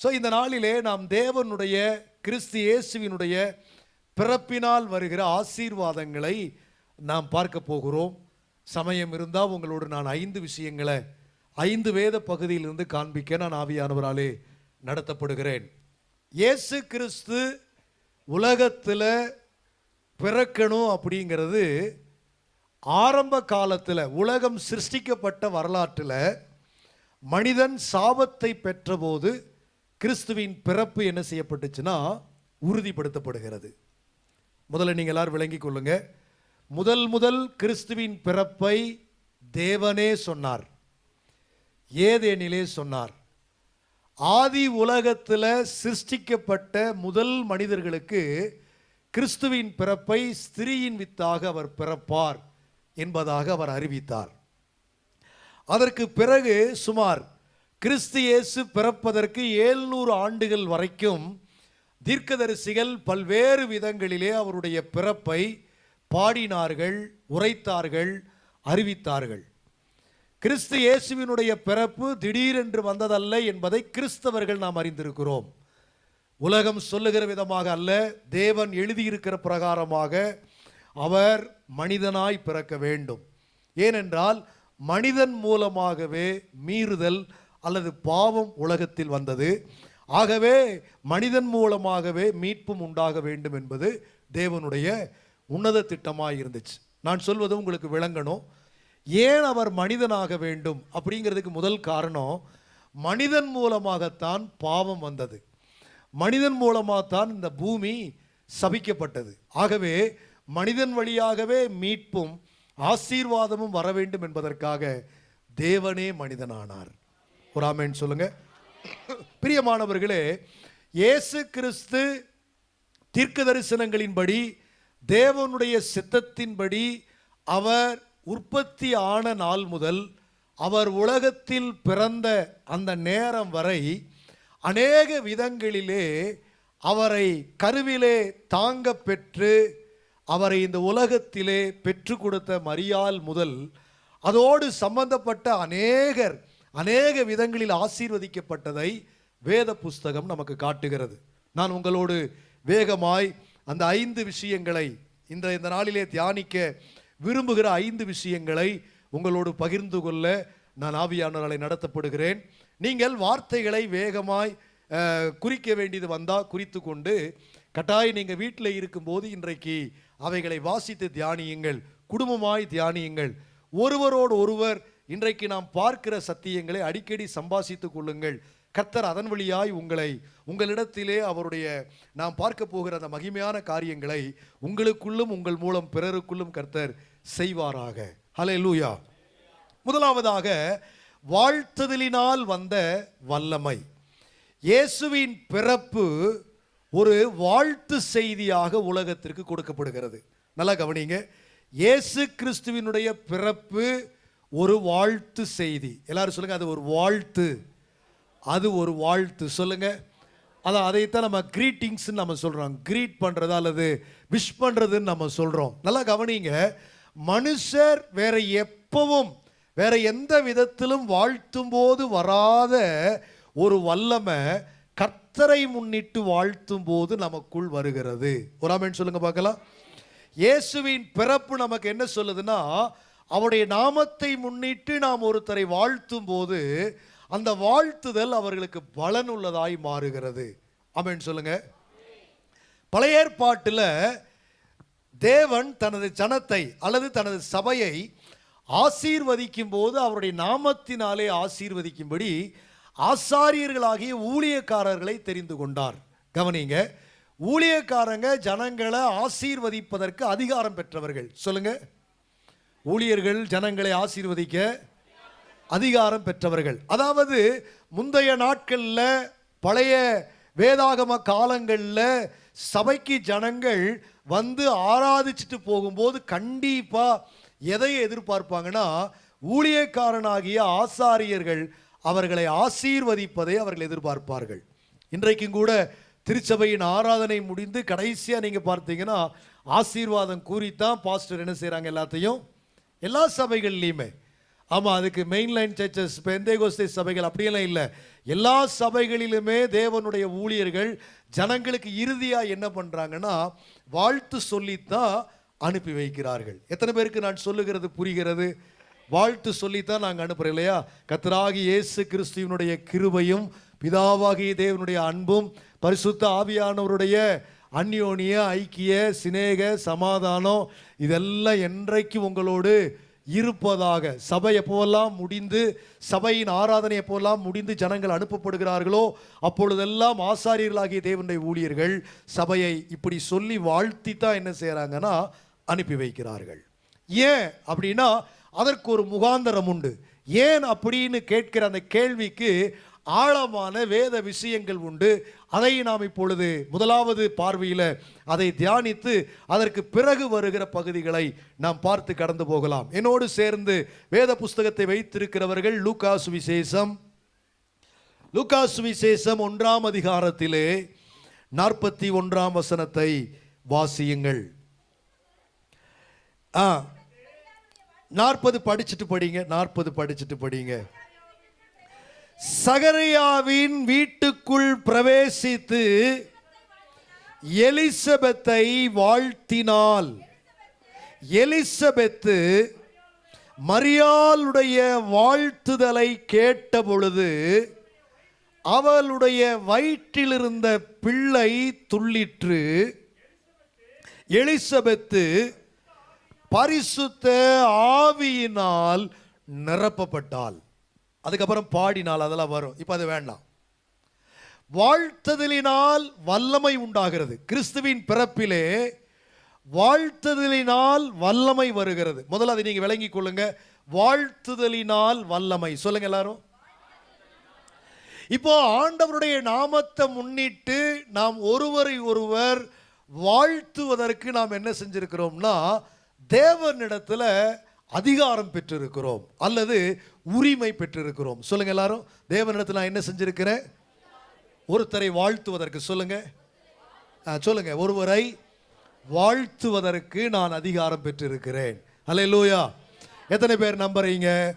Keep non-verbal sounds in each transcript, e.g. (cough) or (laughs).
So இந்த நாளிலே நாம் தேவனுடைய கிறிஸ்து இயேசுவினுடைய பிறப்பினால் வருகிற ஆசீர்வாதங்களை நாம் பார்க்க போகிறோம். சமயம் இருந்தால் உங்களோடு நான் ஐந்து விஷயங்களை ஐந்து வேத பகுதியிலிருந்து காண்பிக்க நான் ஆவியானவராலே நடத்தப்படுகிறேன். இயேசு கிறிஸ்து உலகத்தில் பிறக்கணும் அப்படிங்கிறது ஆரம்ப காலத்தில் உலகம் சிருஷ்டிக்கப்பட்ட வரலாற்றில் மனிதன் சாபத்தை பெற்றபோது கிறிஸ்துவின் பிறப்பு என்ன செய்யப்பட்டுச்சுன்னா உறுதிப்படுத்தப்படுகிறது. முதல்ல நீங்கள் எல்லாரும் விளங்கிக் கொள்ளுங்க. முதல் முதல் கிறிஸ்துவின் பிறப்பை தேவனே சொன்னார். ஏதேனிலே சொன்னார். ஆதி உலகத்தில் சிருஷ்டிக்கப்பட்ட முதல் மனிதர்களுக்கு கிறிஸ்துவின் பிறப்பை ஸ்திரீயின் வித்தாக அவர் பிறப்பார் என்பதாக அவர் அறிவித்தார். அதற்கு பிறகு சுமார் கிறிஸ்து இயேசு பிறப்பதற்கு ஏழ்நூறு ஆண்டுகள் வரைக்கும் தீர்க்கதரிசிகள் பல்வேறு விதங்களிலே அவருடைய பிறப்பை பாடினார்கள் உரைத்தார்கள் அறிவித்தார்கள். கிறிஸ்து இயேசுவினுடைய பிறப்பு திடீரென்று வந்ததல்ல என்பதை கிறிஸ்தவர்கள் நாம் அறிந்திருக்கிறோம். உலகம் சொல்லுகிற விதமாக அல்ல தேவன் எழுதியிருக்கிற பிரகாரமாக அவர் மனிதனாய் பிறக்க வேண்டும். ஏனென்றால் மனிதன் மூலமாகவே மீறுதல் அல்லது பாவம் உலகத்தில் வந்தது. ஆகவே மனிதன் மூலமாகவே மீட்பும் உண்டாக வேண்டும் என்பது தேவனுடைய உன்னத திட்டமாக இருந்துச்சு. நான் சொல்வது உங்களுக்கு விளங்கணும். ஏன் அவர் மனிதனாக வேண்டும் அப்படிங்கிறதுக்கு முதல் காரணம் மனிதன் மூலமாகத்தான் பாவம் வந்தது. மனிதன் மூலமாகத்தான் இந்த பூமி சபிக்கப்பட்டது. ஆகவே மனிதன் வழியாகவே மீட்பும் ஆசீர்வாதமும் வர வேண்டும் என்பதற்காக தேவனே மனிதனானார். ஒரு ஆமேன் சொல்லுங்க. பிரியமானவர்களே இயேசு கிறிஸ்து தீர்க்க தரிசனங்களின்படி தேவனுடைய சித்தத்தின்படி அவர் உற்பத்தி ஆன நாள் முதல் அவர் உலகத்தில் பிறந்த அந்த நேரம் வரை அநேக விதங்களிலே அவரை கருவிலே தாங்க பெற்று அவரை இந்த உலகத்திலே பெற்று கொடுத்த மரியாள் முதல் அதோடு சம்பந்தப்பட்ட அநேகர் அநேக விதங்களில் ஆசீர்வதிக்கப்பட்டதை வேத புஸ்தகம் நமக்கு காட்டுகிறது. நான் உங்களோடு வேகமாய் அந்த ஐந்து விஷயங்களை இந்த இந்த நாளிலே தியானிக்க விரும்புகிற ஐந்து விஷயங்களை உங்களோடு பகிர்ந்து கொள்ள நான் ஆவியானவர்களை நடத்தப்படுகிறேன். நீங்கள் வார்த்தைகளை வேகமாய் குறிக்க வேண்டியது வந்தால் குறித்து கொண்டு கட்டாயம் நீங்கள் வீட்டில் இருக்கும்போது இன்றைக்கு அவைகளை வாசித்து தியானியுங்கள் குடும்பமாய் தியானியுங்கள். ஒருவரோடு ஒருவர் இன்றைக்கு நாம் பார்க்கிற சத்தியங்களை அடிக்கடி சம்பாசித்துக் கொள்ளுங்கள். கர்த்தர் அதன் வழியாய் உங்களை உங்களிடத்திலே அவருடைய நாம் பார்க்க போகிற அந்த மகிமையான காரியங்களை உங்களுக்குள்ளும் உங்கள் மூலம் பிறருக்குள்ளும் கர்த்தர் செய்வாராக. ஹலே லூயா முதலாவதாக வாழ்த்துதலினால் வந்த வல்லமை. இயேசுவின் பிறப்பு ஒரு வாழ்த்து செய்தியாக உலகத்திற்கு கொடுக்கப்படுகிறது. நல்லா கவனிங்க. இயேசு கிறிஸ்துவினுடைய பிறப்பு ஒரு வாழ்த்து செய்தி. எல்லாரும் சொல்லுங்க அது ஒரு வாழ்த்து. அது ஒரு வாழ்த்து. சொல்லுங்க. அதான் அதைத்தான் நம்ம கிரீட்டிங்ஸ் நம்ம சொல்றோம். கிரீட் பண்றது அல்லது விஷ் பண்றதுன்னு நம்ம சொல்றோம். நல்லா கவனிங்க. மனுஷர் வேற எப்பவும் வேற எந்த விதத்திலும் வாழ்த்தும் போது வராத ஒரு வல்லமை கர்த்தரை முன்னிட்டு வாழ்த்தும் போது நமக்குள் வருகிறது. ஒரு ஆமென் சொல்லுங்க பார்க்கலாம். இயேசுவின் பிறப்பு நமக்கு என்ன சொல்லுதுன்னா அவருடைய நாமத்தை முன்னிட்டு நாம் ஒருத்தரை வாழ்த்தும் போது அந்த வாழ்த்துதல் அவர்களுக்கு பலனுள்ளதாய் மாறுகிறது. அப்படின்னு சொல்லுங்க. பழைய ஏற்பாட்டில் தேவன் தனது ஜனத்தை அல்லது தனது சபையை ஆசீர்வதிக்கும் போது அவருடைய நாமத்தினாலே ஆசீர்வதிக்கும்படி ஆசாரியர்களாகிய ஊழியக்காரர்களை தெரிந்து கொண்டார். கவனிங்க. ஊழியக்காரங்க ஜனங்களை ஆசீர்வதிப்பதற்கு அதிகாரம் பெற்றவர்கள். சொல்லுங்கள் ஊழியர்கள் ஜனங்களை ஆசீர்வதிக்க அதிகாரம் பெற்றவர்கள். அதாவது முந்தைய நாட்களில் பழைய வேதாகம காலங்களில் சபைக்கு ஜனங்கள் வந்து ஆராதிச்சுட்டு போகும்போது கண்டிப்பாக எதை எதிர்பார்ப்பாங்கன்னா ஊழியக்காரனாகிய ஆசாரியர்கள் அவர்களை ஆசீர்வதிப்பதை அவர்கள் எதிர்பார்ப்பார்கள். இன்றைக்கும் கூட திருச்சபையின் ஆராதனை முடிந்து கடைசியாக நீங்கள் பார்த்தீங்கன்னா ஆசீர்வாதம் கூறித்தான் பாஸ்டர் என்ன செய்கிறாங்க எல்லாத்தையும்? எல்லா சபைகள்லையுமே ஆமாம் அதுக்கு மெயின்லைன் சர்ச்சஸ் பெந்தேகோஸ்தே சபைகள் அப்படியெல்லாம் இல்லை. எல்லா சபைகளிலுமே தேவனுடைய ஊழியர்கள் ஜனங்களுக்கு இறுதியாக என்ன பண்ணுறாங்கன்னா வாழ்த்து சொல்லித்தான் அனுப்பி வைக்கிறார்கள். எத்தனை பேருக்கு நான் சொல்லுகிறது புரிகிறது? வாழ்த்து சொல்லித்தான் நாங்கள் அனுப்புகிறோம் இல்லையா? கத்தராகி இயேசு கிறிஸ்துவனுடைய கிருபையும் பிதாவாகிய தேவனுடைய அன்பும் பரிசுத்த ஆவியானவருடைய அந்யோனிய ஐக்கிய சிநேக சமாதானம் இதெல்லாம் என்றைக்கு உங்களோடு இருப்பதாக சபை எப்போவெல்லாம் முடிந்து சபையின் ஆராதனை எப்போவெல்லாம் முடிந்து ஜனங்கள் அனுப்பப்படுகிறார்களோ அப்பொழுதெல்லாம் ஆசாரியர்களாகிய தேவனுடைய ஊழியர்கள் சபையை இப்படி சொல்லி வாழ்த்தி தான் என்ன செய்கிறாங்கன்னா அனுப்பி வைக்கிறார்கள். ஏன் அப்படின்னா அதற்கு ஒரு முகாந்தரம் உண்டு. ஏன் அப்படின்னு கேட்கிற அந்த கேள்விக்கு ஆழமான வேத விஷயங்கள் உண்டு. அதை நாம் இப்பொழுது முதலாவது பார்வையில் அதை தியானித்து அதற்கு பிறகு வருகிற பகுதிகளை நாம் பார்த்து கடந்து போகலாம். என்னோடு சேர்ந்து வேத புஸ்தகத்தை வைத்திருக்கிறவர்கள் லூக்கா சுவிசேஷம் லூக்கா சுவிசேஷம் ஒன்றாம் அதிகாரத்திலே நாற்பத்தி ஒன்றாம் வசனத்தை வாசியுங்கள். ஆ நாற்பது படிச்சுட்டு படிங்க நாற்பது படிச்சுட்டு படிங்க. சகரியாவின் வீட்டுக்குள் பிரவேசித்து எலிசபெத்தை வாழ்த்தினாள். எலிசபெத்து மரியாளுடைய வாழ்த்துதலை கேட்ட பொழுது அவளுடைய வயிற்றிலிருந்த பிள்ளை துள்ளிற்று. எலிசபெத்து பரிசுத்த ஆவியினால் நிரப்பப்பட்டாள். அதுக்கப்புறம் பாடினால் அதெல்லாம் வரும். இப்போ அது வேண்டாம். வாழ்த்ததலினால் வல்லமை உண்டாகிறது. கிறிஸ்துவின் பிறப்பிலே வாழ்த்துதலினால் வல்லமை வருகிறது. முதல்ல அதை நீங்கள் விளங்கிக் கொள்ளுங்க. வாழ்த்துதலினால் வல்லமை. சொல்லுங்க எல்லாரும். இப்போ ஆண்டவருடைய நாமத்தை முன்னிட்டு நாம் ஒருவரை ஒருவர் வாழ்த்துவதற்கு நாம் என்ன செஞ்சிருக்கிறோம்னா தேவனிடத்தில் அதிகாரம் பெற்றிருக்கிறோம். அல்லது உரிமை பெற்றிருக்கிறோம். சொல்லுங்க எல்லாரும். தேவனிடத்தில் நான் என்ன செஞ்சிருக்கிறேன்? ஒருத்தரை வாழ்த்துவதற்கு. சொல்லுங்க. ஆ, சொல்லுங்க. ஒருவரை வாழ்த்துவதற்கு நான் அதிகாரம் பெற்றிருக்கிறேன். அல்லேலூயா எத்தனை பேர் நம்புறீங்க?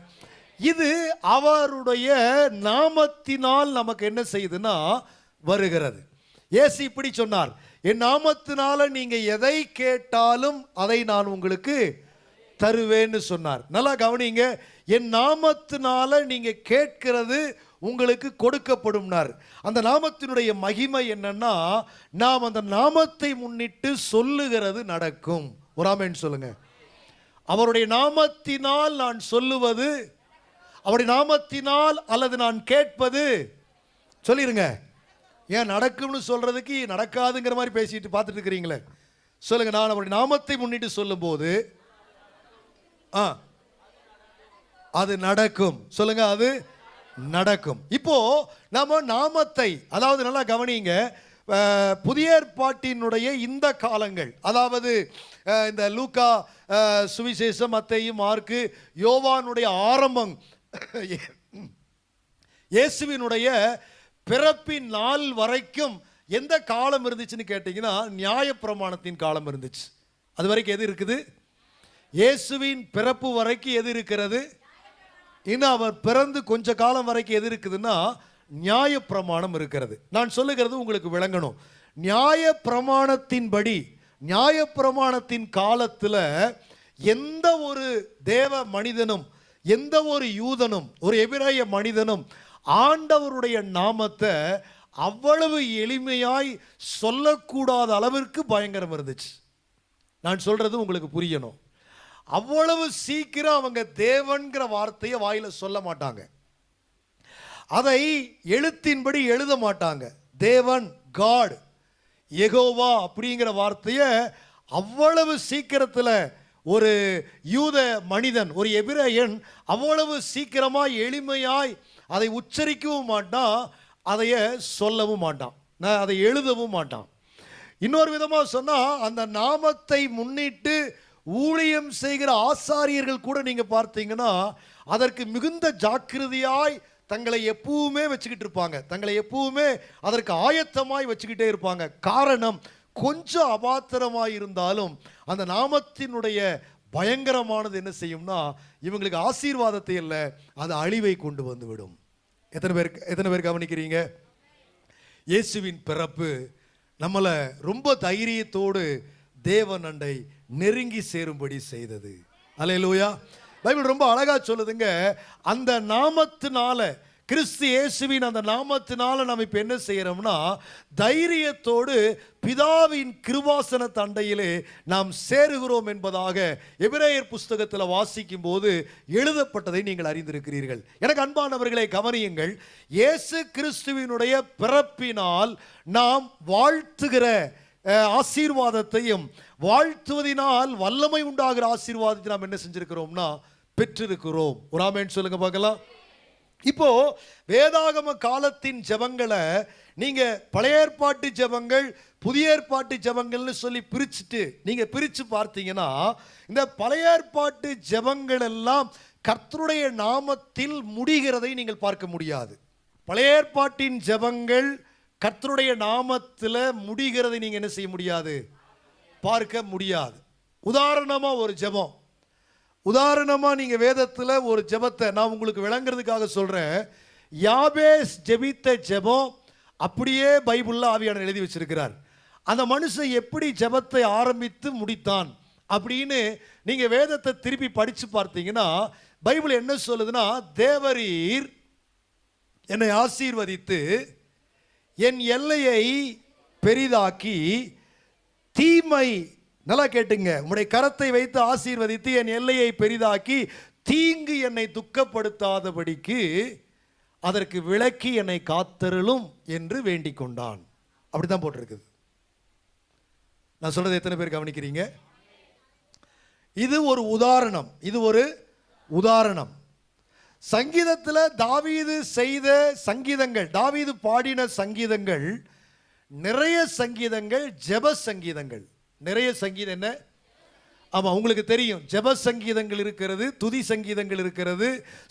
இது அவருடைய நாமத்தினால் நமக்கு என்ன செய்யுதுன்னா வருகிறது. ஏசி இப்படி சொன்னார். என் நாமத்தினால நீங்க எதை கேட்டாலும் அதை நான் உங்களுக்கு தருவேன்னு சொன்னார். நல்லா கவனிங்க என் நாமத்தினால நீங்கள் கேட்கிறது உங்களுக்கு கொடுக்கப்படும்னார். அந்த நாமத்தினுடைய மகிமை என்னன்னா நாம் அந்த நாமத்தை முன்னிட்டு சொல்லுகிறது நடக்கும். ஒரு ஆமென் சொல்லுங்க. அவருடைய நாமத்தினால் நான் சொல்லுவது அவருடைய நாமத்தினால் அல்லது நான் கேட்பது சொல்லிருங்க. ஏன் நடக்கும்னு சொல்றதுக்கு நடக்காதுங்கிற மாதிரி பேசிட்டு பார்த்துட்டு இருக்கிறீங்களே. சொல்லுங்க நான் அவருடைய நாமத்தை முன்னிட்டு சொல்லும்போது ஆ. அது நடக்கும். சொல்லுங்க அது நடக்கும். இப்போ நாம நாமத்தை அதாவது நல்லா கவனிங்க புதிய ஏற்பாட்டினுடைய இந்த காலங்கள் அதாவது இந்த லூக்கா சுவிசேஷம் அத்தையும் மார்க்கு யோவானுடைய ஆரம்பம் இயேசுவினுடைய பிறப்பின் நாள் வரைக்கும் எந்த காலம் இருந்துச்சுன்னு கேட்டிங்கன்னா நியாயப்பிரமாணத்தின் காலம் இருந்துச்சு. அது வரைக்கும் எது இருக்குது? இயேசுவின் பிறப்பு வரைக்கும் எது இருக்கிறது? இன்னும் அவர் பிறந்து கொஞ்ச காலம் வரைக்கும் எது இருக்குதுன்னா நியாய பிரமாணம் இருக்கிறது. நான் சொல்லுகிறது உங்களுக்கு விளங்கணும். நியாய பிரமாணத்தின்படி நியாய பிரமாணத்தின் காலத்தில் எந்த ஒரு தேவ மனிதனும் எந்த ஒரு யூதனும் ஒரு எபிராய மனிதனும் ஆண்டவருடைய நாமத்தை அவ்வளவு எளிமையாய் சொல்லக்கூடாத அளவிற்கு பயங்கரம் இருந்துச்சு. நான் சொல்கிறது உங்களுக்கு புரியணும். அவ்வளவு சீக்கிரம் அவங்க தேவன்கிற வார்த்தையை வாயில் சொல்ல மாட்டாங்க. அதை எழுத்தின்படி எழுத மாட்டாங்க. தேவன் காட் எகோவா அப்படிங்கிற வார்த்தையை அவ்வளவு சீக்கிரத்தில் ஒரு யூத மனிதன் ஒரு எபிரேயன் அவ்வளவு சீக்கிரமாக எளிமையாய் அதை உச்சரிக்கவும் மாட்டான் அதைய சொல்லவும் மாட்டான் நான் அதை எழுதவும் மாட்டான். இன்னொரு விதமாக சொன்னால் அந்த நாமத்தை முன்னிட்டு ஊழியம் செய்கிற ஆசாரியர்கள் கூட நீங்கள் பார்த்தீங்கன்னா அதற்கு மிகுந்த ஜாக்கிரதையாய் தங்களை எப்பவுமே வச்சுக்கிட்டு இருப்பாங்க. தங்களை எப்பவுமே அதற்கு ஆயத்தமாய் வச்சுக்கிட்டே இருப்பாங்க. காரணம் கொஞ்சம் அபாத்திரமாய் இருந்தாலும் அந்த நாமத்தினுடைய பயங்கரமானது என்ன செய்யும்னா இவங்களுக்கு ஆசீர்வாதத்தை இல்லை அது அழிவை கொண்டு வந்து விடும் எத்தனை பேர் எத்தனை பேர் கவனிக்கிறீங்க? இயேசுவின் பிறப்பு நம்மளை ரொம்ப தைரியத்தோடு தேவன் அண்டை நெருங்கி சேரும்படி செய்தது. அலையலூயா பைபிள் ரொம்ப அழகா சொல்லுதுங்க. அந்த நாமத்தினால கிறிஸ்து இயேசுவின் அந்த நாமத்தினால நம்ம இப்போ என்ன செய்கிறோம்னா தைரியத்தோடு பிதாவின் கிருவாசன தண்டையிலே நாம் சேருகிறோம் என்பதாக எபிரேயர் புஸ்தகத்தில் வாசிக்கும் போது எழுதப்பட்டதை நீங்கள் அறிந்திருக்கிறீர்கள். எனக்கு அன்பானவர்களை கவனியுங்கள். இயேசு கிறிஸ்துவினுடைய பிறப்பினால் நாம் வாழ்த்துகிற ஆசீர்வாதத்தையும் வாழ்த்துவதினால் வல்லமை உண்டாகிற ஆசீர்வாதத்தை நாம் என்ன செஞ்சிருக்கிறோம்னா பெற்றிருக்கிறோம். ஒரு ஆமேன்னு சொல்லுங்க பார்க்கலாம். இப்போ வேதாகம காலத்தின் ஜெபங்களை நீங்க பழைய ஏற்பாட்டு ஜெபங்கள் புதிய ஏற்பாட்டு ஜெபங்கள்னு சொல்லி பிரிச்சுட்டு நீங்க பிரிச்சு பார்த்தீங்கன்னா இந்த பழைய ஏற்பாட்டு ஜபங்கள் எல்லாம் கர்த்தருடைய நாமத்தில் முடிகிறதை நீங்கள் பார்க்க முடியாது. பழைய ஏற்பாட்டின் ஜெபங்கள் கர்த்தருடைய நாமத்தில் முடிகிறதை நீங்கள் என்ன செய்ய முடியாது? பார்க்க முடியாது. உதாரணமாக ஒரு ஜெபம். உதாரணமாக நீங்கள் வேதத்தில் ஒரு ஜெபத்தை நான் உங்களுக்கு விளங்குறதுக்காக சொல்கிறேன் யாபேஸ் ஜெபித்த ஜெபம் அப்படியே பைபிளில் ஆவியான எழுதி வச்சிருக்கிறார். அந்த மனுஷன் எப்படி ஜெபத்தை ஆரம்பித்து முடித்தான் அப்படின்னு நீங்கள் வேதத்தை திருப்பி படித்து பார்த்தீங்கன்னா பைபிள் என்ன சொல்லுதுன்னா தேவரீர் என்னை ஆசீர்வதித்து என் எல்லையை பெரிதாக்கி தீமை நல்லா கேட்டுங்க உங்களுடைய கரத்தை வைத்து ஆசீர்வதித்து என் எல்லையை பெரிதாக்கி தீங்கு என்னை துக்கப்படுத்தாதபடிக்கு அதற்கு விலக்கி என்னை காத்தருளும் என்று வேண்டிக் கொண்டான். அப்படிதான் போட்டிருக்குது. நான் சொல்றது எத்தனை பேர் கவனிக்கிறீங்க? இது ஒரு உதாரணம். இது ஒரு உதாரணம். சங்கீதத்தில் தாவீது செய்த சங்கீதங்கள் தாவீது பாடின சங்கீதங்கள் நிறைய சங்கீதங்கள் ஜெப சங்கீதங்கள். நிறைய சங்கீதம் என்ன? ஆமாம் உங்களுக்கு தெரியும். ஜெப சங்கீதங்கள் இருக்கிறது துதி சங்கீதங்கள் இருக்கிறது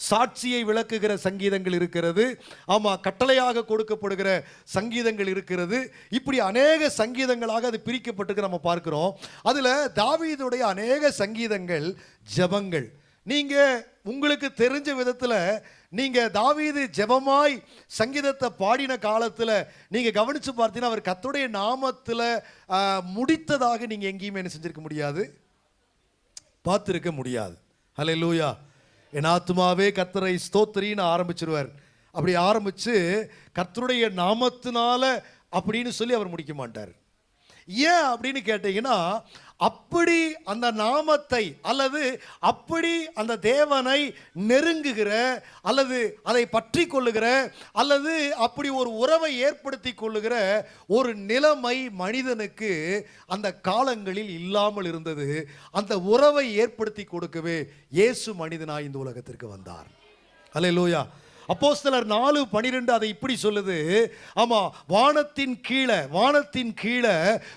சாட்சியை விளக்குகிற சங்கீதங்கள் இருக்கிறது. ஆமாம் கட்டளையாக கொடுக்கப்படுகிற சங்கீதங்கள் இருக்கிறது. இப்படி அநேக சங்கீதங்களாக அது பிரிக்கப்பட்டிருக்கு நம்ம பார்க்குறோம். அதில் தாவீதுடைய அநேக சங்கீதங்கள் ஜெபங்கள். நீங்க உங்களுக்கு தெரிஞ்ச விதத்துல நீங்க தாவீது ஜெபமாய் சங்கீதத்தை பாடின காலத்துல நீங்க கவனிச்சு பார்த்தீங்கன்னா அவர் கத்துடைய நாமத்துல முடித்ததாக நீங்க எங்கேயுமே என்ன செஞ்சிருக்க முடியாது. பார்த்துருக்க முடியாது. ஹலே லூயா என் ஆத்துமாவே கத்தரை ஸ்தோத்திரின்னு ஆரம்பிச்சிருவார். அப்படி ஆரம்பிச்சு கத்தருடைய நாமத்தினால அப்படின்னு சொல்லி அவர் முடிக்க மாட்டார். ஏன் அப்படின்னு கேட்டீங்கன்னா அப்படி அந்த நாமத்தை அல்லது அப்படி அந்த தேவனை நெருங்குகிற அல்லது அதை பற்றி கொள்ளுகிற அல்லது அப்படி ஒரு உறவை ஏற்படுத்தி கொள்ளுகிற ஒரு நிலைமை மனிதனுக்கு அந்த காலங்களில் இல்லாமல் இருந்தது. அந்த உறவை ஏற்படுத்தி கொடுக்கவே இயேசு மனிதனாய் இந்த உலகத்திற்கு வந்தார். அப்போ சிலர் நாலு பனிரெண்டு அதை இப்படி சொல்லுது. ஆமா வானத்தின் கீழே வானத்தின் கீழே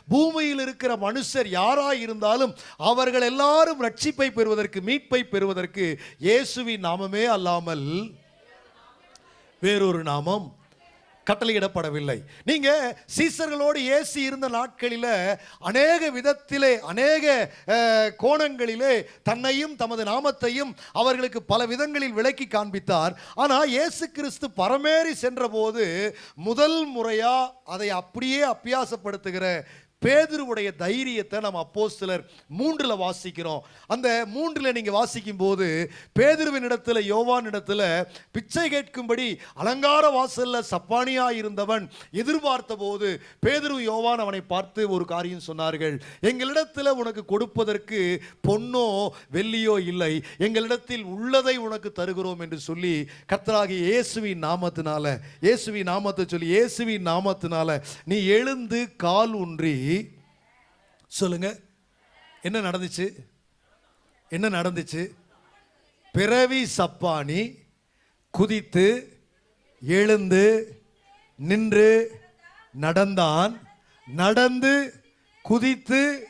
பூமியில் இருக்கிற மனுஷர் யாராக இருந்தாலும் அவர்கள் எல்லாரும் ரட்சிப்பை பெறுவதற்கு மீட்பை பெறுவதற்கு இயேசுவின் நாமமே அல்லாமல் வேறொரு நாமம் கட்டளையிடப்படவில்லை. நீங்க சீசர்களோடு ஏசி இருந்த நாட்களில அநேக விதத்திலே அநேக கோணங்களிலே தன்னையும் தமது நாமத்தையும் அவர்களுக்கு பல விதங்களில் விளக்கி காண்பித்தார். ஆனா இயேசு கிறிஸ்து பரமேறி சென்றபோது முதல் முறையா அதை அப்படியே அப்பியாசப்படுத்துகிற பேதுருவுடைய தைரியத்தை நம்ம அப்போ சிலர் மூன்றில் வாசிக்கிறோம். அந்த மூன்றில் நீங்கள் வாசிக்கும் போது பேதுருவின் இடத்துல யோவான் இடத்துல பிச்சை கேட்கும்படி அலங்கார வாசலில் சப்பானியா இருந்தவன் எதிர்பார்த்த போது பேதரு யோவான் அவனை பார்த்து ஒரு காரியம் சொன்னார்கள். எங்களிடத்தில் உனக்கு கொடுப்பதற்கு பொன்னோ வெள்ளியோ இல்லை. எங்களிடத்தில் உள்ளதை உனக்கு தருகிறோம் என்று சொல்லி கத்தராகி இயேசுவின் நாமத்தினால இயேசுவின் நாமத்தை சொல்லி இயேசுவின் நாமத்தினால நீ எழுந்து கால் ஊன்றி சொல்லுங்க. என்ன நடந்துச்சு? என்ன நடந்துச்சு? பிறவி சப்பானி குதித்து எழுந்து நின்று நடந்தான். நடந்து குதித்து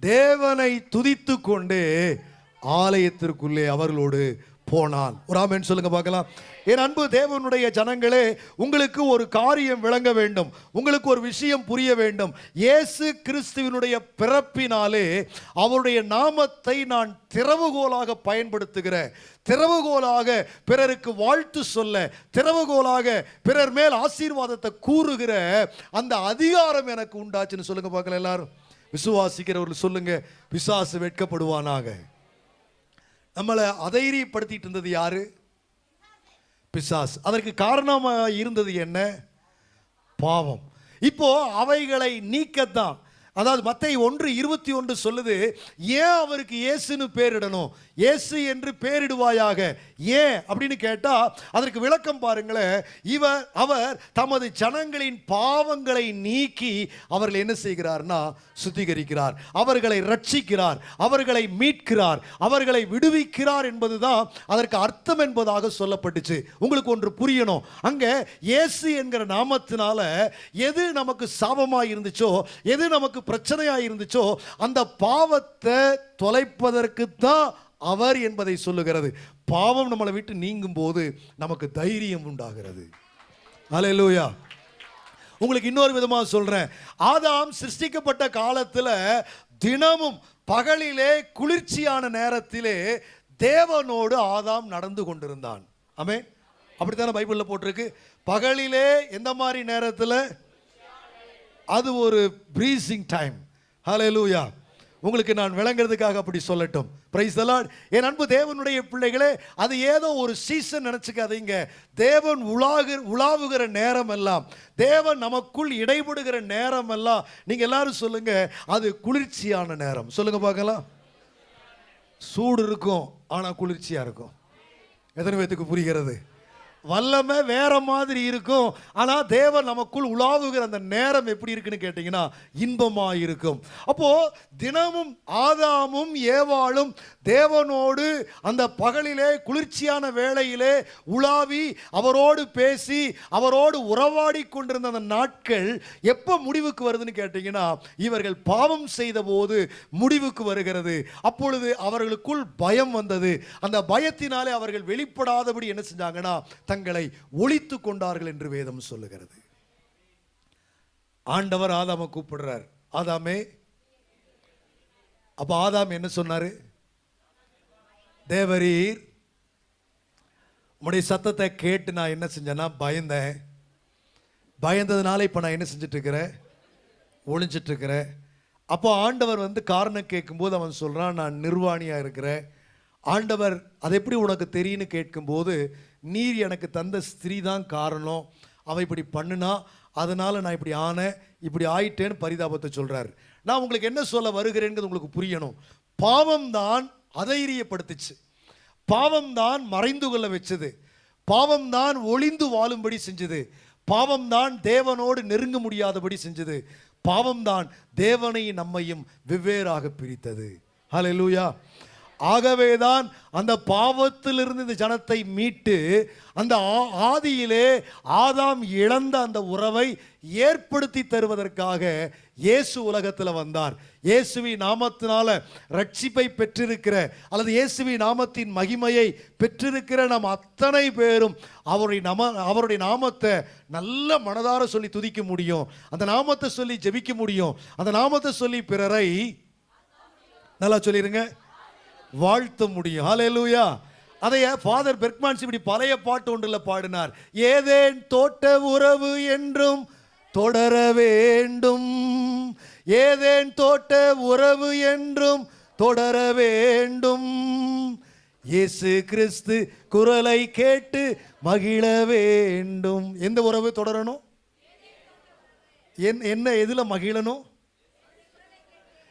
தேவனை துதித்து கொண்டு ஆலயத்திற்குள்ளே அவர்களோடு போனான். ஒரு ஆமேன்னு சொல்லுங்க பார்க்கலாம். என் அன்பு தேவனுடைய ஜனங்களே உங்களுக்கு ஒரு காரியம் விளங்க வேண்டும். உங்களுக்கு ஒரு விஷயம் புரிய வேண்டும். இயேசு கிறிஸ்துவினுடைய பிறப்பினாலே அவருடைய நாமத்தை நான் திறவுகோலாக பயன்படுத்துகிறேன். திறவுகோலாக பிறருக்கு வாழ்த்து சொல்ல திறவுகோலாக பிறர் மேல் ஆசீர்வாதத்தை கூறுகிற அந்த அதிகாரம் எனக்கு உண்டாச்சுன்னு சொல்லுங்க பார்க்கலாம் எல்லாரும். விசுவாசிக்கிறவர்கள் சொல்லுங்க விசுவாசு வெட்கப்படுவானாக. நம்மளை அதைரியப்படுத்திட்டு இருந்தது யாரு? பிசாஸ். அதற்கு காரணமாக இருந்தது என்ன? பாவம். இப்போ அவைகளை நீக்கத்தான். அதாவது மத்தை ஒன்று இருபத்தி ஒன்று சொல்லுது ஏன் அவருக்கு இயேசுன்னு பேரிடணும்? இயேசு என்று பேரிடுவாயாக. ஏன்? அப்படின்னு கேட்டா அதற்கு விளக்கம் பாருங்களேன். இவர் அவர் தமது ஜனங்களின் பாவங்களை நீக்கி அவர்கள் என்ன செய்கிறார்னா சுத்திகரிக்கிறார். அவர்களை ரட்சிக்கிறார் அவர்களை மீட்கிறார். அவர்களை விடுவிக்கிறார் என்பதுதான் அதற்கு அர்த்தம் என்பதாக சொல்லப்பட்டுச்சு. உங்களுக்கு ஒன்று புரியணும். அங்க இயேசு என்கிற நாமத்தினால எது நமக்கு சாபமாக இருந்துச்சோ எது நமக்கு பிரச்சனையாக இருந்துச்சோ அந்த பாவத்தை தொலைப்பதற்கு தான் அவர் என்பதை சொல்லுகிறது. பாவம் நம்மளை விட்டு நீங்கும் போது நமக்கு தைரியம் உண்டாகிறது. அலையலூயா உங்களுக்கு இன்னொரு விதமாக சொல்றேன். ஆதாம் சிருஷ்டிக்கப்பட்ட காலத்தில் தினமும் பகலிலே குளிர்ச்சியான நேரத்திலே தேவனோடு ஆதாம் நடந்து கொண்டிருந்தான். ஆமே அப்படித்தானே பைபிளில் போட்டிருக்கு? பகலிலே எந்த மாதிரி நேரத்தில்? அது ஒரு ப்ரீசிங் டைம் ஹalleluya உங்களுக்கு நான் விளங்குறதுக்காக அப்படி சொல்லட்டும். பிரைஸ் தலாட் என் அன்பு தேவனுடைய பிள்ளைகளே அது ஏதோ ஒரு சீசன் நினச்சிக்காதீங்க. தேவன் உலாகு உலாவுகிற நேரம் எல்லாம் தேவன் நமக்குள் இடைபடுகிற நேரம் எல்லாம் நீங்கள் எல்லாரும் சொல்லுங்க அது குளிர்ச்சியான நேரம். சொல்லுங்க பார்க்கலாம். சூடு இருக்கும் ஆனால் குளிர்ச்சியாக இருக்கும். எத்தனை பேத்துக்கு புரிகிறது? வல்லமை வேற மாதிரி இருக்கும். ஆனால் தேவன் நமக்குள் உலாவுகிற அந்த நேரம் எப்படி இருக்குன்னு கேட்டிங்கன்னா இன்பமாக இருக்கும் அப்போ தினமும் ஆதாமும் ஏவாளும் தேவனோடு அந்த பகலிலே குளிர்ச்சியான வேளையிலே உலாவி அவரோடு பேசி அவரோடு உறவாடி கொண்டிருந்த அந்த நாட்கள் எப்போ முடிவுக்கு வருதுன்னு கேட்டிங்கன்னா இவர்கள் பாவம் செய்த போது முடிவுக்கு வருகிறது. அப்பொழுது அவர்களுக்குள் பயம் வந்தது. அந்த பயத்தினாலே அவர்கள் வெளிப்படாதபடி என்ன செஞ்சாங்கன்னா சத்தங்களை ஒழித்து கொண்டார்கள் என்று வேதம் சொல்லுகிறது. ஆண்டவர் ஆதாம கூப்பிடுறார். ஆதாமே அப்ப ஆதாம் என்ன சொன்னாரு? தேவரீர் உம்முடைய சத்தத்தை கேட்டு நான் என்ன செஞ்சேன்னா பயந்தேன். பயந்ததுனால இப்போ நான் என்ன செஞ்சுட்டு இருக்கிறேன் ஒளிஞ்சிட்டு இருக்கிறேன் அப்போ ஆண்டவர் வந்து காரணம் கேட்கும்போது அவன் சொல்றான் நான் நிர்வாணியா இருக்கிறேன். ஆண்டவர் அது எப்படி உனக்கு தெரியும்னு கேட்கும்போது நீர் எனக்கு தந்த ஸ்திரீ தான் காரணம். அவ இப்படி பண்ணுனா அதனால் நான் இப்படி ஆனேன் இப்படி ஆயிட்டேன்னு பரிதாபத்தை சொல்கிறார் நான் உங்களுக்கு என்ன சொல்ல வருகிறேங்கிறது உங்களுக்கு புரியணும். பாவம் தான் அதைரியப்படுத்துச்சு. பாவம் தான் மறைந்து கொள்ள வச்சது. பாவம் தான் ஒளிந்து வாழும்படி செஞ்சது. பாவம் தான் தேவனோடு நெருங்க முடியாதபடி செஞ்சது. பாவம் தான் தேவனை நம்மையும் வெவ்வேறாக பிரித்தது. ஹalleluya ஆகவேதான் அந்த பாவத்திலிருந்து இந்த ஜனத்தை மீட்டு அந்த ஆ- ஆதியிலே ஆதாம் இழந்த அந்த உறவை ஏற்படுத்தி தருவதற்காக இயேசு உலகத்தில் வந்தார். இயேசுவி நாமத்தினால ரட்சிப்பை பெற்றிருக்கிற அல்லது இயேசுவி நாமத்தின் மகிமையை பெற்றிருக்கிற நம் அத்தனை பேரும் அவருடைய நம அவருடைய நாமத்தை நல்ல மனதார சொல்லி துதிக்க முடியும். அந்த நாமத்தை சொல்லி ஜெபிக்க முடியும். அந்த நாமத்தை சொல்லி பிறரை நல்லா சொல்லிடுங்க வாழ்த்த முடியும் ஹalleluya அதைய ஃபாதர் பெர்க்மான்ஸ் இப்படி பழைய பாட்டு ஒன்றில் பாடினார். ஏதேன் தோட்ட உறவு என்றும் தொடர வேண்டும். ஏதேன் தோட்ட உறவு என்றும் தொடர வேண்டும். இயேசு கிறிஸ்து குரலை கேட்டு மகிழ வேண்டும். எந்த உறவு தொடரணும்? என்- என்ன எதில் மகிழணும்?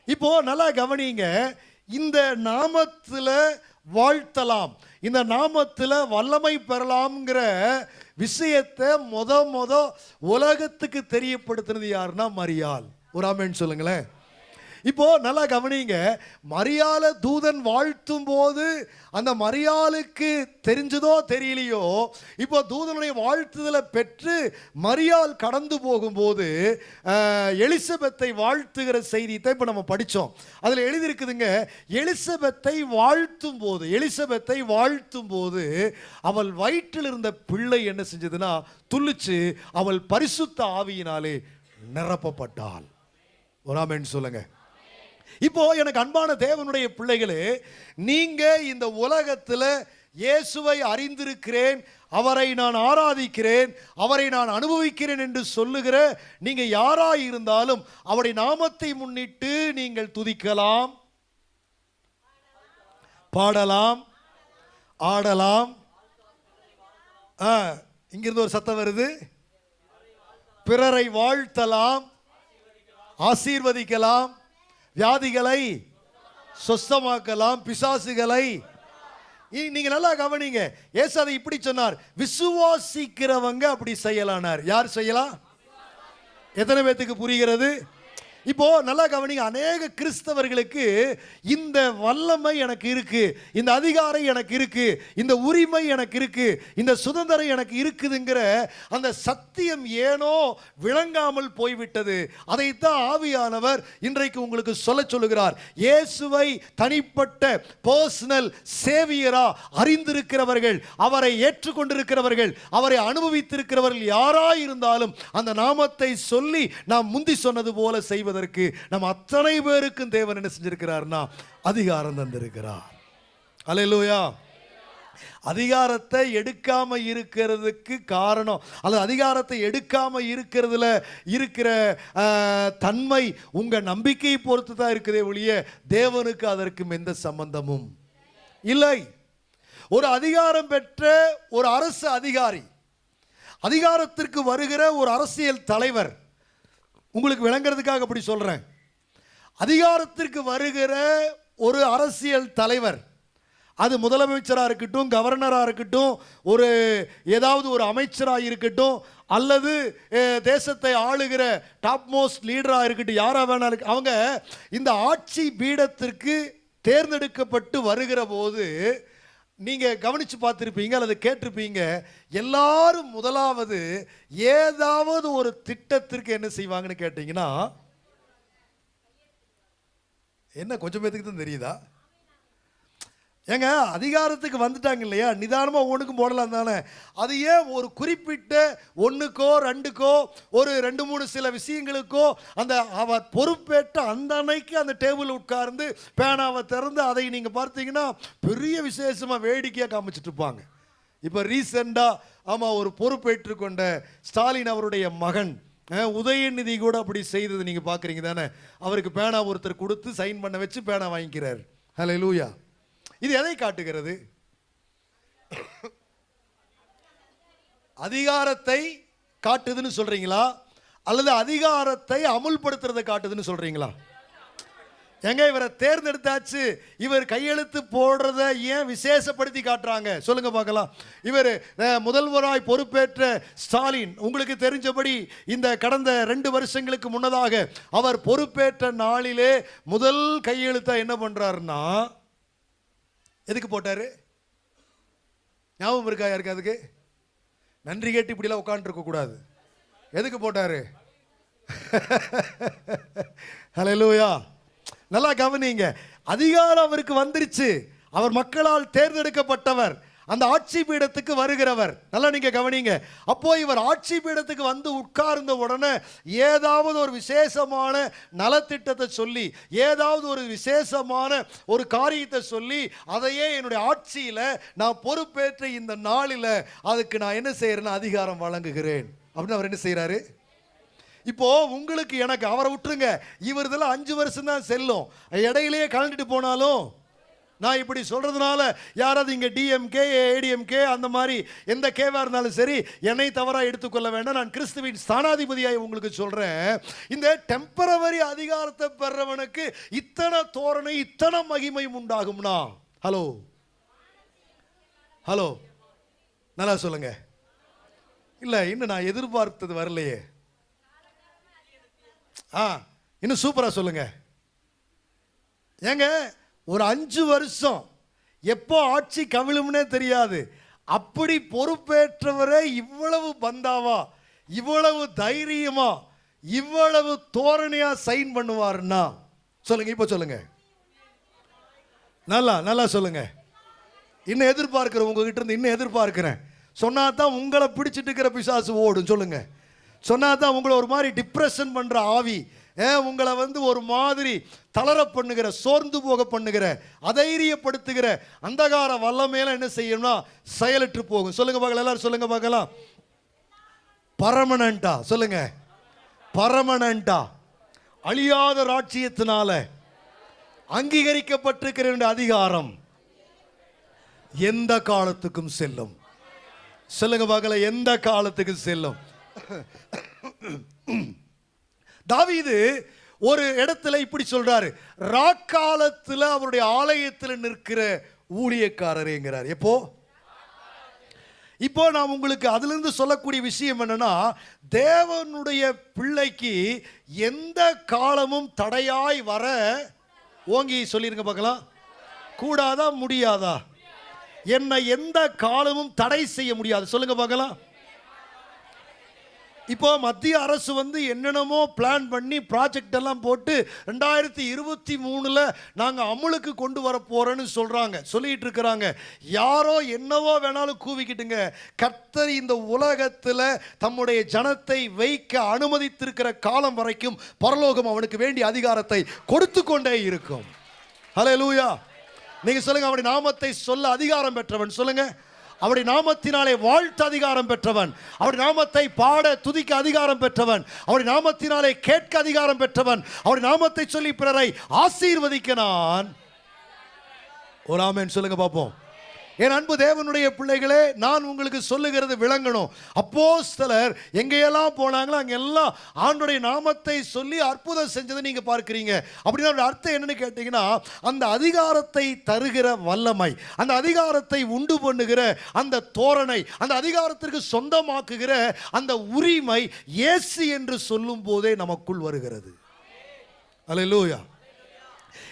இப்போ நல்லா கவனிங்க. இந்த நாமத்தில் வாழ்த்தலாம். இந்த நாமத்தில் வல்லமை பெறலாம்ங்கிற விஷயத்தை மொத மொத உலகத்துக்கு தெரியப்படுத்தினது யாருன்னா மரியாள். ஒரு ஆமேன்னு சொல்லுங்களேன். இப்போ நல்லா கவனிங்க மரியாள தூதன் வாழ்த்தும் போது அந்த மரியாளுக்கு தெரிஞ்சதோ தெரியலையோ இப்போ தூதனுடைய வாழ்த்துதலை பெற்று மரியாள் கடந்து போகும்போது எலிசபெத்தை வாழ்த்துகிற செய்தியை இப்போ நம்ம படித்தோம். அதில் எழுதியிருக்குதுங்க எலிசபெத்தை வாழ்த்தும் போது எலிசபெத்தை வாழ்த்தும் போது அவள் வயிற்றில் இருந்த பிள்ளை என்ன செஞ்சதுன்னா துள்ளிச்சு அவள் பரிசுத்த ஆவியினாலே நிரப்பப்பட்டாள். ஒரு சொல்லுங்கள் இப்போ எனக்கு அன்பான தேவனுடைய பிள்ளைகளே நீங்க இந்த உலகத்தில் இயேசுவை அறிந்திருக்கிறேன் அவரை நான் ஆராதிக்கிறேன் அவரை நான் அனுபவிக்கிறேன் என்று சொல்லுகிற நீங்க யாராய் இருந்தாலும் அவருடைய நாமத்தை முன்னிட்டு நீங்கள் துதிக்கலாம். பாடலாம். ஆடலாம். ஆ, இங்கிருந்து ஒரு சத்தம் வருது. பிறரை வாழ்த்தலாம். ஆசீர்வதிக்கலாம். வியாதிகளை சொஸ்தமாக்கலாம் பிசாசுகளை. நீங்க நல்லா கவனிங்க. ஏசு அதை இப்படி சொன்னார். விசுவாசிக்கிறவங்க அப்படி செய்யலானார். யார் செய்யலாம்? எத்தனை பேத்துக்கு புரிகிறது? இப்போ நல்லா கவனிங்க அநேக கிறிஸ்தவர்களுக்கு இந்த வல்லமை எனக்கு இருக்கு இந்த அதிகாரம் எனக்கு இருக்கு இந்த உரிமை எனக்கு இருக்கு இந்த சுதந்திரம் எனக்கு இருக்குதுங்கிற அந்த சத்தியம் ஏனோ விளங்காமல் போய்விட்டது. அதைத்தான் ஆவியானவர் இன்றைக்கு உங்களுக்கு சொல்ல சொல்லுகிறார். இயேசுவை தனிப்பட்ட பர்சனல் சேவியரா அறிந்திருக்கிறவர்கள் அவரை ஏற்றுக்கொண்டிருக்கிறவர்கள் அவரை அனுபவித்திருக்கிறவர்கள் யாராயிருந்தாலும் அந்த நாமத்தை சொல்லி நாம் முந்தி சொன்னது போல செய்வது செய்வதற்கு நம்ம அத்தனை பேருக்கும் தேவன் என்ன செஞ்சிருக்கிறார்னா அதிகாரம் தந்திருக்கிறார். அலையலூயா அதிகாரத்தை எடுக்காம இருக்கிறதுக்கு காரணம் அல்லது அதிகாரத்தை எடுக்காம இருக்கிறதுல இருக்கிற தன்மை உங்க நம்பிக்கையை பொறுத்து தான் இருக்குதே ஒழிய தேவனுக்கு அதற்கும் எந்த சம்பந்தமும் இல்லை. ஒரு அதிகாரம் பெற்ற ஒரு அரசு அதிகாரி அதிகாரத்திற்கு வருகிற ஒரு அரசியல் தலைவர் உங்களுக்கு விளங்குறதுக்காக அப்படி சொல்கிறேன் அதிகாரத்திற்கு வருகிற ஒரு அரசியல் தலைவர் அது முதலமைச்சராக இருக்கட்டும் கவர்னராக இருக்கட்டும் ஒரு ஏதாவது ஒரு அமைச்சராக இருக்கட்டும் அல்லது தேசத்தை ஆளுகிற டாப் மோஸ்ட் லீடராக இருக்கட்டும் யாராக வேணாலும் இருக்கு- அவங்க இந்த ஆட்சி பீடத்திற்கு தேர்ந்தெடுக்கப்பட்டு வருகிற போது நீங்கள் கவனித்து பார்த்துருப்பீங்க அல்லது கேட்டிருப்பீங்க எல்லாரும் முதலாவது ஏதாவது ஒரு திட்டத்திற்கு என்ன செய்வாங்கன்னு கேட்டிங்கன்னா என்ன கொஞ்சம் பேத்துக்கு தான் தெரியுதா? ஏங்க அதிகாரத்துக்கு வந்துட்டாங்க இல்லையா? நிதானமாக ஒன்றுக்கும் போடலாம் தானே. அது ஏன் ஒரு குறிப்பிட்ட ஒன்றுக்கோ ரெண்டுக்கோ ஒரு ரெண்டு மூணு சில விஷயங்களுக்கோ அந்த அவ பொறுப்பேற்ற அந்த அன்னைக்கு அந்த டேபிள் உட்கார்ந்து பேனாவை திறந்து அதை நீங்கள் பார்த்தீங்கன்னா பெரிய விசேஷமாக வேடிக்கையாக காமிச்சிட்டு இருப்பாங்க. இப்போ ரீசெண்டாக ஆமாம் ஒரு பொறுப்பேற்று கொண்ட ஸ்டாலின் அவருடைய மகன் உதயநிதி கூட அப்படி செய்தது நீங்கள் பார்க்குறீங்க தானே. அவருக்கு பேனா ஒருத்தர் கொடுத்து சைன் பண்ண வச்சு பேனா வாங்கிக்கிறார். ஹலோ லூயா இது எதை காட்டுகிறது? அதிகாரத்தை காட்டுதுன்னு சொல்றீங்களா? அல்லது அதிகாரத்தை அமுல்படுத்துறதை காட்டுதுன்னு சொல்றீங்களா? எங்க இவரை தேர்ந்தெடுத்தாச்சு? இவர் கையெழுத்து போடுறத ஏன் விசேஷப்படுத்தி காட்டுறாங்க? சொல்லுங்க பார்க்கலாம். இவர் முதல்வராய் பொறுப்பேற்ற ஸ்டாலின் உங்களுக்கு தெரிஞ்சபடி இந்த கடந்த ரெண்டு வருஷங்களுக்கு முன்னதாக அவர் பொறுப்பேற்ற நாளிலே முதல் கையெழுத்தை என்ன பண்றாருன்னா எதுக்கு போட்டாரு? ஞாபகம் இருக்கா யாருக்கு அதுக்கு? நன்றி கேட்டு இப்படிலாம் உட்காந்துருக்க கூடாது. எதுக்கு போட்டாரு? (laughs) ஹalleluya நல்லா கவனிங்க. அதிகாரம் அவருக்கு வந்துருச்சு. அவர் மக்களால் தேர்ந்தெடுக்கப்பட்டவர். அந்த ஆட்சி பீடத்துக்கு வருகிறவர். நல்லா நீங்க கவனிங்க. அப்போ இவர் ஆட்சி பீடத்துக்கு வந்து உட்கார்ந்த உடனே ஏதாவது ஒரு விசேஷமான நலத்திட்டத்தை சொல்லி ஏதாவது ஒரு விசேஷமான ஒரு காரியத்தை சொல்லி அதையே என்னுடைய ஆட்சியில நான் பொறுப்பேற்ற இந்த நாளில் அதுக்கு நான் என்ன செய்யறேன்னு அதிகாரம் வழங்குகிறேன். அப்படின்னு அவர் என்ன செய்கிறாரு இப்போ உங்களுக்கு எனக்கு அவரை விட்டுருங்க. இவர் இதெல்லாம் அஞ்சு வருஷம் தான் செல்லும். இடையிலேயே கலந்துட்டு போனாலும் நான் இப்படி சொல்கிறதுனால யாராவது இங்கே டிஎம்கே ஏடிஎம்கே அந்த மாதிரி எந்த கேவாக இருந்தாலும் சரி என்னை தவறாக எடுத்துக்கொள்ள வேண்டாம். நான் கிறிஸ்துவின் ஸ்தானாதிபதியாக உங்களுக்கு சொல்கிறேன் இந்த டெம்பரவரி அதிகாரத்தை பெறவனுக்கு இத்தனை தோரணை இத்தனை மகிமையும் உண்டாகும்னா. ஹலோ ஹலோ நல்லா சொல்லுங்க. இல்லை இன்னும் நான் எதிர்பார்த்தது வரலையே. ஆ இன்னும் சூப்பராக சொல்லுங்க. ஏங்க ஒரு அஞ்சு வருஷம். எப்போ ஆட்சி கவிழும்னே தெரியாது. அப்படி பொறுப்பேற்றவரே இவ்வளவு பந்தாவா? இவ்வளவு தைரியமா? இவ்வளவு தோரணையா சைன் பண்ணுவாருன்னா? சொல்லுங்க இப்போ சொல்லுங்க. நல்லா நல்லா சொல்லுங்க. இன்னும் எதிர்பார்க்கிறேன் உங்ககிட்ட இருந்து இன்னும் எதிர்பார்க்கிறேன். சொன்னா தான் உங்களை பிடிச்சிட்டு இருக்கிற பிசாசு ஓடும் சொல்லுங்க. சொன்னா தான் உங்களை ஒரு மாதிரி டிப்ரெஷன் பண்ற ஆவி உங்களை வந்து ஒரு மாதிரி தளர பண்ணுகிற சோர்ந்து போக பண்ணுகிற அதைரியப்படுத்துகிற அந்தகார வல்லமையெல்லாம் என்ன செய்யணும்னா செயலற்று போகும். சொல்லுங்க பார்க்கலாம் எல்லாரும் சொல்லுங்க பார்க்கலாம். பரமனண்டா சொல்லுங்க. பரமனண்டா அழியாத ராட்சியத்தினால அங்கீகரிக்கப்பட்டிருக்கிற அதிகாரம் எந்த காலத்துக்கும் செல்லும். சொல்லுங்க பார்க்கல எந்த காலத்துக்கும் செல்லும். தாவீது ஒரு இடத்துல இப்படி சொல்றாரு ராக்காலத்தில் அவருடைய ஆலயத்தில் நிற்கிற ஊழியக்காரரேங்கிறார் எப்போ? இப்போ நான் உங்களுக்கு அதிலிருந்து சொல்லக்கூடிய விஷயம் என்னன்னா தேவனுடைய பிள்ளைக்கு எந்த காலமும் தடையாய் வர ஓங்கி சொல்லிருங்க பார்க்கலாம். கூடாதா முடியாதா? என்னை எந்த காலமும் தடை செய்ய முடியாது. சொல்லுங்க பார்க்கலாம். இப்போ மத்திய அரசு வந்து என்னென்னமோ பிளான் பண்ணி ப்ராஜெக்ட் எல்லாம் போட்டு ரெண்டாயிரத்தி இருபத்தி மூணில் நாங்கள் அமுலுக்கு கொண்டு வர போகிறோன்னு சொல்கிறாங்க சொல்லிகிட்டு இருக்கிறாங்க. யாரோ என்னவோ வேணாலும் கூவிக்கிட்டுங்க. கர்த்தர் இந்த உலகத்தில் தம்முடைய ஜனத்தை வைக்க அனுமதித்திருக்கிற காலம் வரைக்கும் பரலோகம் அவனுக்கு வேண்டிய அதிகாரத்தை கொடுத்து கொண்டே இருக்கும். ஹலோ லூயா நீங்கள் சொல்லுங்கள் அவனுடைய நாமத்தை சொல்ல அதிகாரம் பெற்றவன். சொல்லுங்கள் அவருடைய நாமத்தினாலே வாழ்த்து அதிகாரம் பெற்றவன். அவருடைய நாமத்தை பாட துதிக்க அதிகாரம் பெற்றவன். அவருடைய நாமத்தினாலே கேட்க அதிகாரம் பெற்றவன். அவருடைய நாமத்தை சொல்லி பிறரை ஆசீர்வதிக்க நான். ஒரு ஆமென் சொல்லுங்க பார்ப்போம். என் அன்பு தேவனுடைய பிள்ளைகளே நான் உங்களுக்கு சொல்லுகிறது விளங்கணும். அப்போஸ்தலர் எங்கேயெல்லாம் போனாங்களோ அங்கெல்லாம் ஆண்டுடைய நாமத்தை சொல்லி அற்புதம் செஞ்சதை நீங்கள் பார்க்குறீங்க. அப்படின்னா அர்த்தம் என்னன்னு கேட்டிங்கன்னா அந்த அதிகாரத்தை தருகிற வல்லமை அந்த அதிகாரத்தை உண்டு பண்ணுகிற அந்த தோரணை அந்த அதிகாரத்திற்கு சொந்தமாக்குகிற அந்த உரிமை இயேசு என்று சொல்லும் போதே நமக்குள் வருகிறது. அல்லேலூயா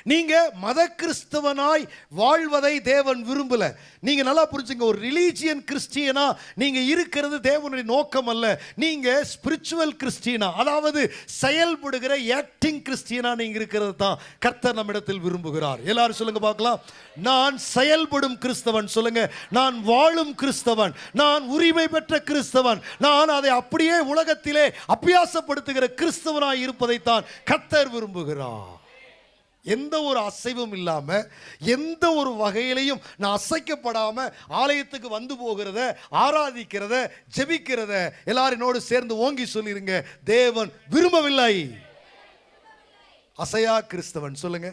நீங்கள் மத கிறிஸ்தவனாய் வாழ்வதை தேவன் விரும்பல. நீங்க நல்லா புரிஞ்சுங்க ஒரு ரிலீஜியன் கிறிஸ்டியனா நீங்கள் இருக்கிறது தேவனுடைய நோக்கம் அல்ல. நீங்கள் ஸ்பிரிச்சுவல் கிறிஸ்டியனா அதாவது செயல்படுகிற ஆக்டிங் கிறிஸ்டியனா நீங்க இருக்கிறது தான் கர்த்தர் நம்மிடத்தில் விரும்புகிறார். எல்லாரும் சொல்லுங்க பார்க்கலாம். நான் செயல்படும் கிறிஸ்தவன் சொல்லுங்க. நான் வாழும் கிறிஸ்தவன் நான் உரிமை பெற்ற கிறிஸ்தவன் நான் அதை அப்படியே உலகத்திலே அபியாசப்படுத்துகிற கிறிஸ்தவனாய் இருப்பதைத்தான் கத்தர் விரும்புகிறார். எந்த ஒரு அசைவும் இல்லாமல் எந்த ஒரு வகையிலையும் நான் அசைக்கப்படாமல் ஆலயத்துக்கு வந்து போகிறத ஆராதிக்கிறத ஜெபிக்கிறத எல்லாரினோடு என்னோடு சேர்ந்து ஓங்கி சொல்லிருங்க. தேவன் விரும்பவில்லை. அசையா கிறிஸ்தவன் சொல்லுங்க.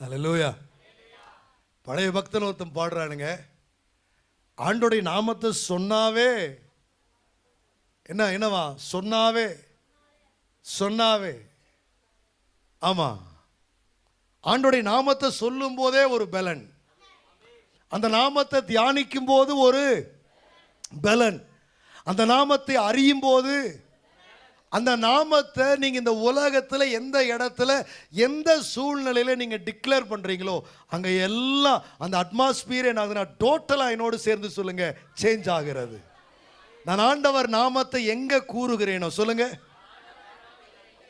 அல்லேலூயா பழைய பக்தன் ஒருத்தன் பாடுறானுங்க. ஆண்டோடைய நாமத்தை சொன்னாவே என்ன என்னவா? சொன்னாவே சொன்னாவே. ஆமா. ஆண்டோடைய நாமத்தை சொல்லும் போதே ஒரு பலன். அந்த நாமத்தை தியானிக்கும் போது ஒரு பலன். அந்த நாமத்தை அறியும் போது அந்த நாமத்தை நீங்க இந்த உலகத்துல எந்த இடத்துல எந்த சூழ்நிலையில நீங்க டிக்ளேர் பண்றீங்களோ அங்க எல்லாம் அந்த அட்மாஸ்பியரை என்ன டோட்டலாக என்னோடு சேர்ந்து சொல்லுங்க சேஞ்ச் ஆகிறது. நான் ஆண்டவர் நாமத்தை எங்க கூறுகிறேனோ சொல்லுங்க.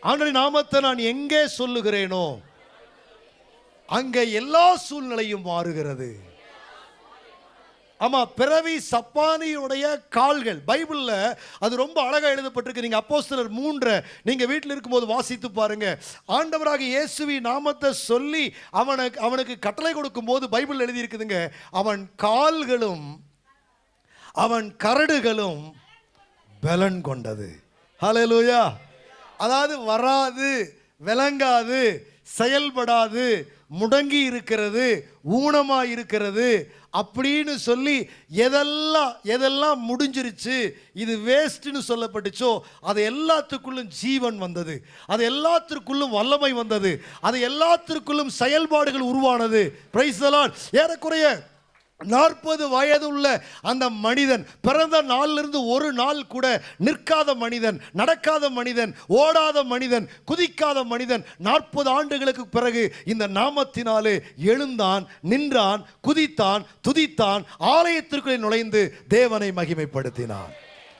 ஆண்டவர் நாமத்தை நான் எங்கே சொல்லுகிறேனோ அங்க எல்லா சூழ்நிலையும் மாறுகிறது. ஆமா பிறவி சப்பானியுடைய கால்கள் பைபிள்ல அது ரொம்ப அழகா எழுதப்பட்டிருக்கு. நீங்க அப்போஸ்தலர் மூன்றை நீங்க வீட்டில் இருக்கும்போது வாசித்து பாருங்க. ஆண்டவராக இயேசுவி நாமத்தை சொல்லி அவனுக்கு அவனுக்கு கட்டளை கொடுக்கும் போது பைபிள் எழுதியிருக்குதுங்க. அவன் கால்களும் அவன் கரடுகளும் பலன் கொண்டது. ஹலலூயா அதாவது வராது விளங்காது செயல்படாது முடங்கி இருக்கிறது ஊனமாக இருக்கிறது அப்படின்னு சொல்லி எதெல்லாம் எதெல்லாம் முடிஞ்சிருச்சு இது வேஸ்ட்னு சொல்லப்பட்டுச்சோ அது எல்லாத்துக்குள்ளும் ஜீவன் வந்தது. அது எல்லாத்திற்குள்ளும் வல்லமை வந்தது. அது எல்லாத்திற்குள்ளும் செயல்பாடுகள் உருவானது. பிரைஸ் ஏறக்குறைய நாற்பது வயதுள்ள அந்த மனிதன் பிறந்த நாளிலிருந்து ஒரு நாள் கூட நிற்காத மனிதன் நடக்காத மனிதன் ஓடாத மனிதன் குதிக்காத மனிதன் நாற்பது ஆண்டுகளுக்கு பிறகு இந்த நாமத்தினாலே எழுந்தான் நின்றான் குதித்தான் துதித்தான் ஆலயத்திற்குள்ளே நுழைந்து தேவனை மகிமைப்படுத்தினான்.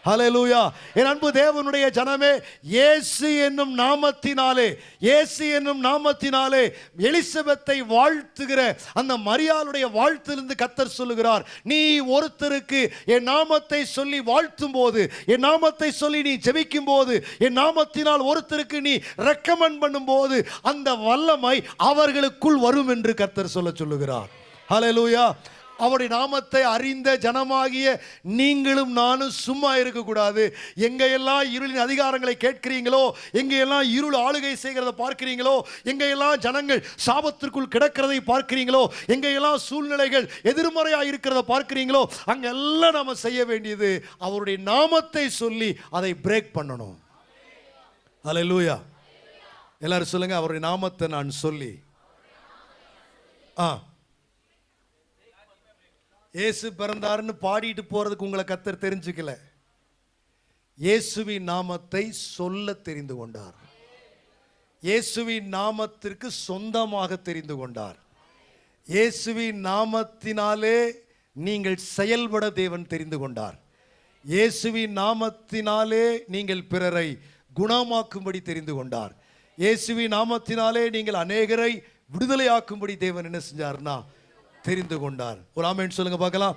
ஹலலூயா என் அன்பு தேவனுடைய ஜனமே இயேசு என்னும் நாமத்தினாலே இயேசு என்னும் நாமத்தினாலே எலிசபெத்தை வாழ்த்துகிற அந்த மரியாளுடைய வாழ்த்திலிருந்து கத்தர் சொல்லுகிறார் நீ ஒருத்தருக்கு என் நாமத்தை சொல்லி வாழ்த்தும் போது என் நாமத்தை சொல்லி நீ ஜெபிக்கும் போது என் நாமத்தினால் ஒருத்தருக்கு நீ ரெக்கமெண்ட் பண்ணும்போது அந்த வல்லமை அவர்களுக்குள் வரும் என்று கத்தர் சொல்ல சொல்லுகிறார். ஹலலூயா அவருடைய நாமத்தை அறிந்த ஜனமாகிய நீங்களும் நானும் சும்மா இருக்கக்கூடாது. எங்கெல்லாம் இருளின் அதிகாரங்களை கேட்கிறீங்களோ எங்கெல்லாம் இருள் ஆளுகை செய்கிறத பார்க்கிறீங்களோ எங்கெல்லாம் ஜனங்கள் சாபத்திற்குள் கிடக்கிறதை பார்க்கிறீங்களோ எங்கெல்லாம் சூழ்நிலைகள் எதிர்மறையாக இருக்கிறத பார்க்கிறீங்களோ அங்கெல்லாம் நாம் செய்ய வேண்டியது அவருடைய நாமத்தை சொல்லி அதை பிரேக் பண்ணணும். ஹalleluya எல்லாரும் சொல்லுங்கள் அவருடைய நாமத்தை நான் சொல்லி. ஆ. இயேசு பிறந்தாருன்னு பாடிட்டு போறதுக்கு உங்களை கத்தர் தெரிஞ்சுக்கல. இயேசுவின் நாமத்தை சொல்ல தெரிந்து கொண்டார். இயேசுவின் நாமத்திற்கு சொந்தமாக தெரிந்து கொண்டார். இயேசுவின் நாமத்தினாலே நீங்கள் செயல்பட தேவன் தெரிந்து கொண்டார். இயேசுவின் நாமத்தினாலே நீங்கள் பிறரை குணமாக்கும்படி தெரிந்து கொண்டார். இயேசுவின் நாமத்தினாலே நீங்கள் அநேகரை விடுதலையாக்கும்படி தேவன் என்ன செஞ்சார்னா தெரிந்து கொண்டார். ஒரு ஆமேன் சொல்லுங்க பார்க்கலாம்.